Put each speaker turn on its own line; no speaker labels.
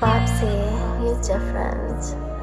Bobsy, you're different.